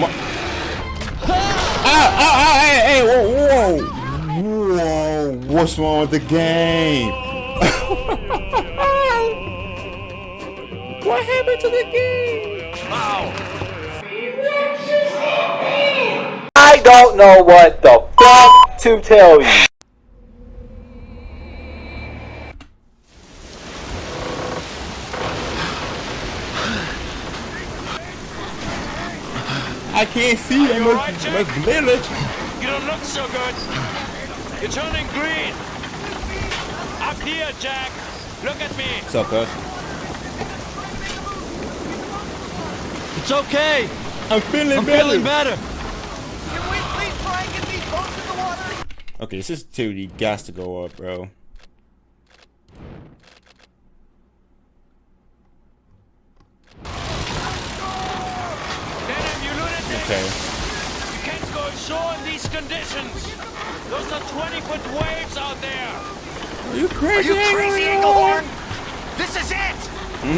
Ah, ah, ah, hey, hey, whoa, whoa. Whoa, what's wrong with the game? what happened to the game? I don't know what the fuck to tell you. I can't see that much, alright, Jack? much glitter. You don't look so good. You're turning green. Up here, Jack. Look at me. What's up, cuz? It's okay. I'm feeling I'm better. feeling better. Can we please try and get these boats in the water? Okay, sensitivity got to go up, bro. Okay. You can't go ashore in these conditions. Those are 20-foot waves out there. Are you crazy? Are you crazy, Englehorn? This is it!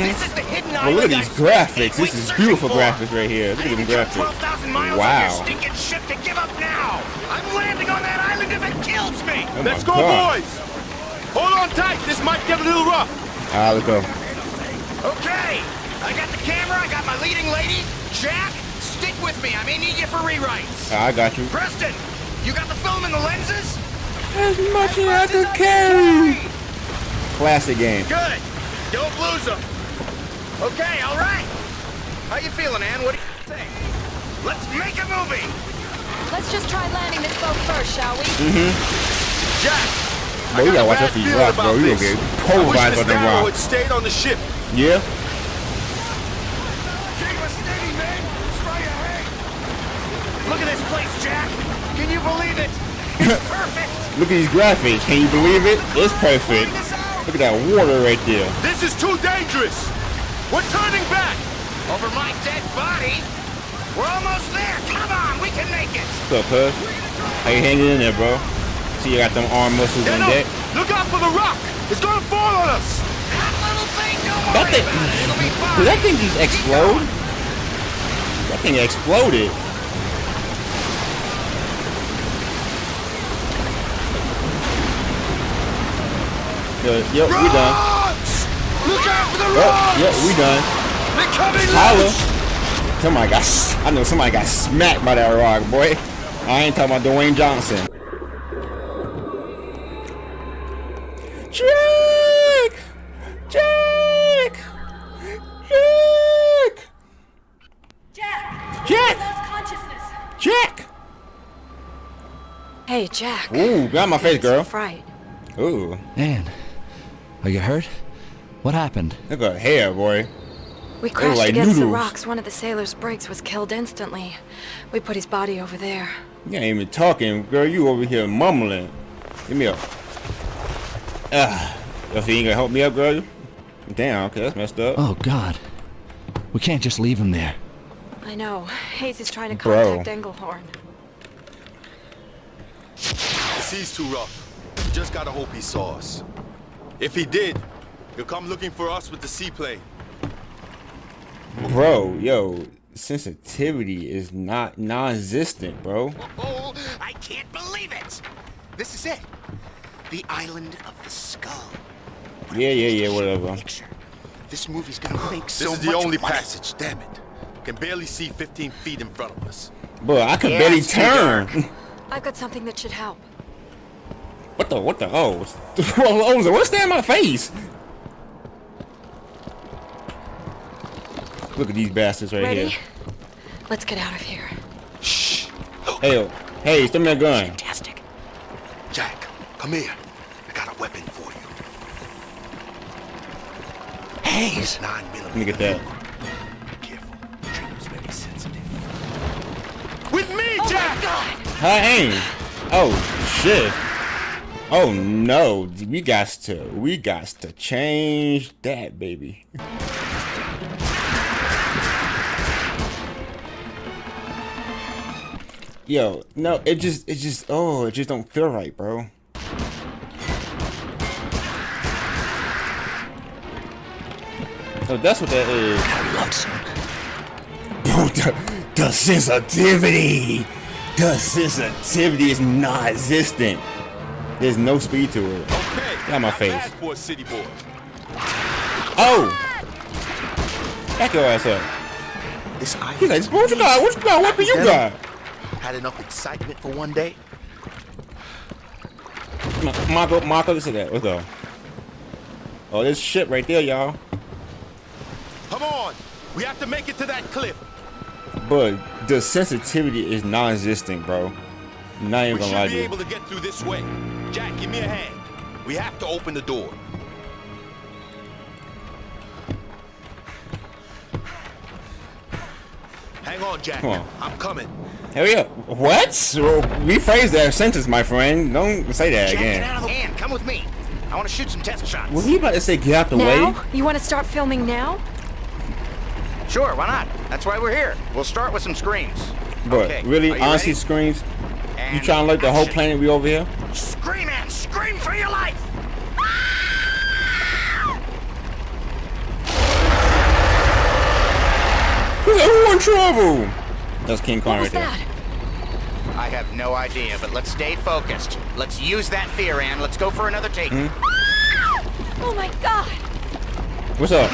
This is the hidden Well, look at these graphics. This is beautiful for. graphics right here. Look at them graphics. 12,000 miles Wow. stinking ship to give up now! I'm landing on that island if it kills me! Oh Let's go, God. boys! Hold on tight. This might get a little rough. Ah, let's go. Okay! I got the camera, I got my leading lady. Jack, stick with me. I may need you for rewrites. Ah, I got you. Preston, you got the film and the lenses? As much as I Lenses could I carry. can Classic game. Good. Don't lose them. Okay, all right. How you feeling, Ann? What do you think? Let's make a movie. Let's just try landing this boat first, shall we? Mm-hmm. Jack. Bro, you gotta watch out for these rocks, bro. You gonna get pulverized by them had rocks. stayed on the ship. Yeah? Keep us steady, man. Straight ahead. Look at this place, Jack. Can you believe it? It's perfect. Look at these graphics. Can you believe it? It's perfect. Check this out. Look at that water right there. This is too dangerous. We're turning back. Over my dead body. We're almost there. Come on, we can make it. What's up, cuz? How you hanging in there, bro? See, you got them arm muscles Get up. deck. Look out for the rock. It's gonna fall on us. That little thing, don't That thing- about it. It'll be fine. Did that thing just explode? That thing exploded. Yo, yo, we done. Rocks! Look out for the Oh, rocks! yeah, we done. They're coming Holla. loose. Somebody got, s- I know somebody got smacked by that rock, boy. I ain't talking about Dwayne Johnson. Jack! Jack! Jack! Jack! Jack! Jack! Hey, Jack. Ooh, got my face, girl. Fright. Ooh, Ann, are you hurt? What happened? look at her hair, boy. We crashed like against the rocks. One of the sailors' brigs was killed instantly. We put his body over there. You ain't even talking, girl. You over here mumbling. Give me up. Ah, yo, so you ain't gonna help me up, girl? Damn, okay, that's messed up. Oh, God. We can't just leave him there. I know. Hayes is trying to Bro. contact Englehorn. The sea's too rough. We just gotta hope he saw us. If he did, he'll come looking for us with the seaplane. Bro, yo, sensitivity is not non-existent, bro. Oh, I can't believe it. This is it. The island of the skull. Yeah, yeah, yeah, whatever. Picture. This movie's gonna make so. This is the only money. passage, damn it. Can barely see 15 feet in front of us. Bro, I could Yeah, barely turn. I've got something that should help. What the, what the, oh. oh, what's that in my face? Look at these bastards right Ready? here. Let's get out of here. Shh. Look. Hey, hey, send me a gun. Fantastic. Jack, come here. I got a weapon for you. Hayes. Nine Let me millimeter. get that. Be careful. Trigger's very sensitive. With me, Oh Jack! my god! Her aim. Oh shit. Oh no, we got to we got to change that, baby. Yo, no, it just it just oh, it just don't feel right, bro. So that's what that is. Bro, The sensitivity! The sensitivity is non-existent. There's no speed to it. Okay. Got my not face. for a city boy. Oh! Back your ass up. This ice He's like, what you got? What you got? What do you got? had enough excitement for one day. Marco, Marco, listen to that. What's up? Oh, this shit right there, y'all. Come on. We have to make it to that cliff. But the sensitivity is non-existent, bro. Not even We gonna lie should to be you. able to get through this way. Jack, give me a hand. We have to open the door. Hang on, Jack. Come on. I'm coming. Hurry up. What? So, rephrase that sentence, my friend. Don't say that Jack, get again. out of the hand. Come with me. I want to shoot some test shots. Was he about to say get out the way? Now? You want to start filming now? Sure, why not? That's why we're here. We'll start with some screams. But Okay, really, are you honestly, ready? screams. You trying to let the whole planet be over here? Scream for your life! Who's everyone trouble? That's King Kong What was right there. that? I have no idea, but let's stay focused. Let's use that fear, Ann. Let's go for another take. Hmm? Oh my god! What's up?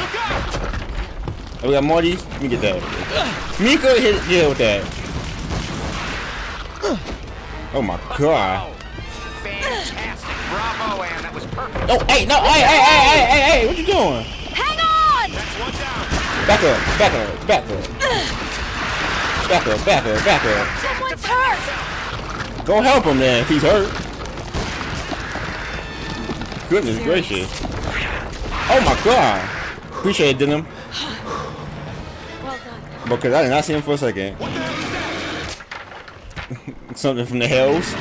Oh, we got more of these? Let me get that. Mika hit yeah with that. Oh my god. That was perfect. Oh, hey, no, hey, hey, hey, hey, hey, hey, what you doing? Hang on! That's one. Back up, back up, back up. Back up, back up, back up. Someone's hurt! Go help him then if he's hurt. Goodness gracious. Oh my god. Appreciate it, Denham. Well done. Because I did not see him for a second. What the hell is that? Something from the hills.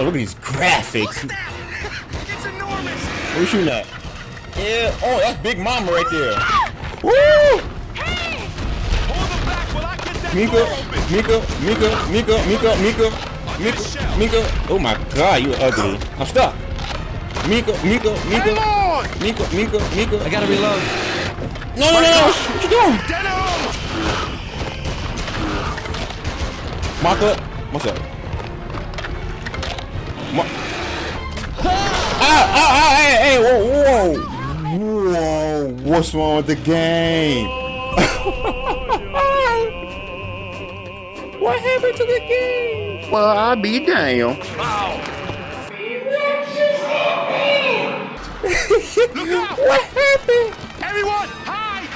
Oh, look at these graphics. It's enormous! What you shooting at? Yeah. Oh, that's Big Mama right there. Woo! Hold them back while I get that Mika. Mika, Mika, Mika, Mika, Mika, Mika, Mika. Oh my God, you ugly. I'm stuck. Mika, Mika, Mika, Mika, Mika, Mika. I gotta reload. No, no, no, no. What you doing? Denham! Mark up. What's up? Ma ah, ah, ah, hey, hey, whoa, whoa. Whoa, what's wrong with the game? what happened to the game? Well, I'll be damned. Look out! What happened? Everyone, hide!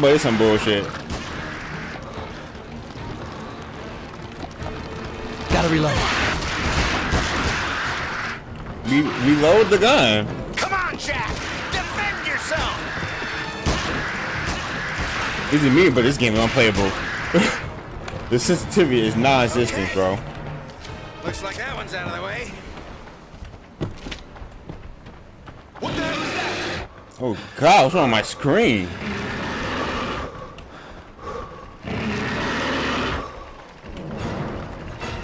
But it's some bullshit. Gotta reload. Re reload the gun. Come on, Jack! Defend yourself! This is me, but this game is unplayable. the sensitivity is non-existent, Okay. bro. Looks like that one's out of the way. What the hell is that? Oh God, what's wrong with my screen?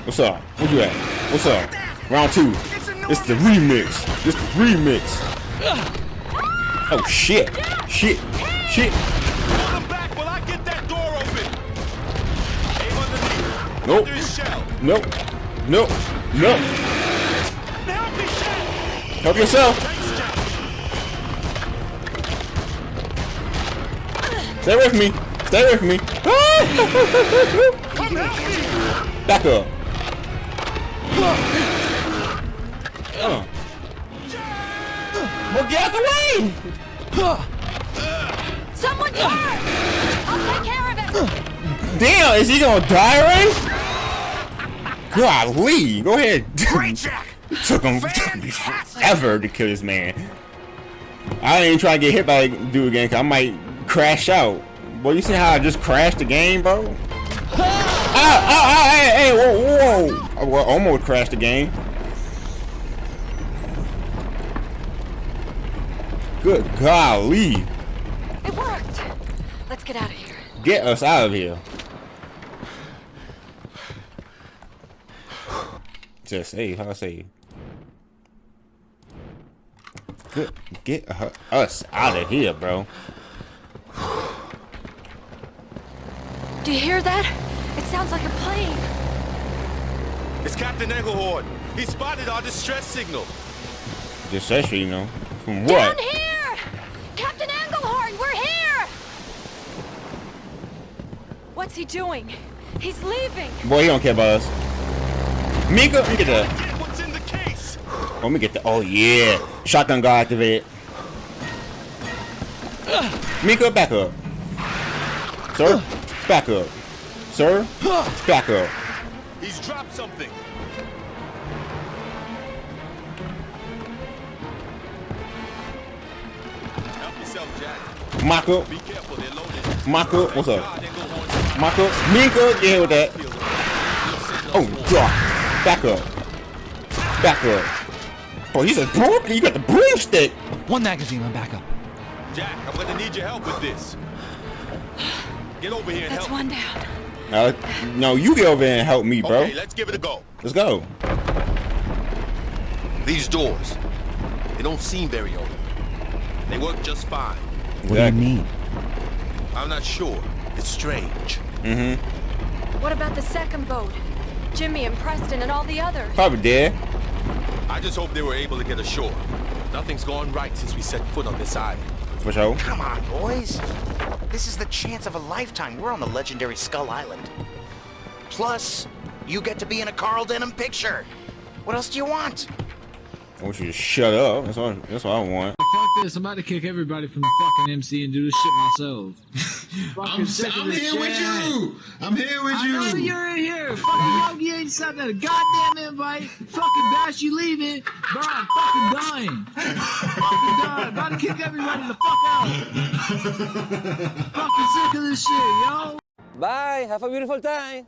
What's up? Where you at? What's up? Round two. It's the remix. It's the remix. Oh shit. Shit. Shit. Nope. Nope. Nope. Nope. Help yourself. Stay with me. Stay with me! Back up. Uh. Well, get out the way! Someone's hurt! I'll take care of it! Damn, is he gonna die already? Golly, go ahead. Great, Jack! took him took me forever to kill this man. I ain't even trying to get hit by that dude again, cause I might crash out. Boy, you see how I just crashed the game, bro? Ah, hey, hey, whoa, whoa. I well, almost crashed the game. Good golly. It worked! Let's get out of here. Get us out of here. Just hey, how I say? Good. Get her, us out of here, bro. Do you hear that? It sounds like a plane. It's Captain Englehorn. He spotted our distress signal. Just actually, you know. From Down here! Captain Englehorn, we're here! What's he doing? He's leaving. Boy, he don't care about us. Mika, let me get that. What's in the case. Let me get the. Oh yeah, shotgun guard activated. Mika, back up. Sir, back up. Sir, back up. He's dropped something. Help yourself, Jack. Maka, Be careful, they're loaded. Maka, what's up? God, Englehorn's Maka, Mika, get hit with that. Oh, God. Back up. Back up. Oh, he's a broken. You got the broomstick. One magazine on backup. Jack, I'm gonna need your help with this. Get over here and That's help. one down. Uh, no, you get over there and help me, bro. Okay, let's give it a go. Let's go. These doors, they don't seem very old. They work just fine. What do you mean? I'm not sure. It's strange. Mm-hmm. What about the second boat? Jimmy and Preston and all the others. Probably dead. I just hope they were able to get ashore. Nothing's gone right since we set foot on this island. For sure. Come on, boys. This is the chance of a lifetime. We're on the legendary Skull Island. Plus, you get to be in a Carl Denham picture. What else do you want? I want you to shut up. That's all, That's what I want. Fuck this, I'm about to kick everybody from the fucking MC and do this shit myself. I'm, sick of I'm this here with you. I'm here with I know you. you're in here. Fucking Yogi ain't sent that a goddamn invite. Fucking Bash, you leaving. Bro, I'm fucking dying. fucking dying. About to kick everybody the fuck out. fucking sick of this shit, yo. Bye. Have a beautiful time.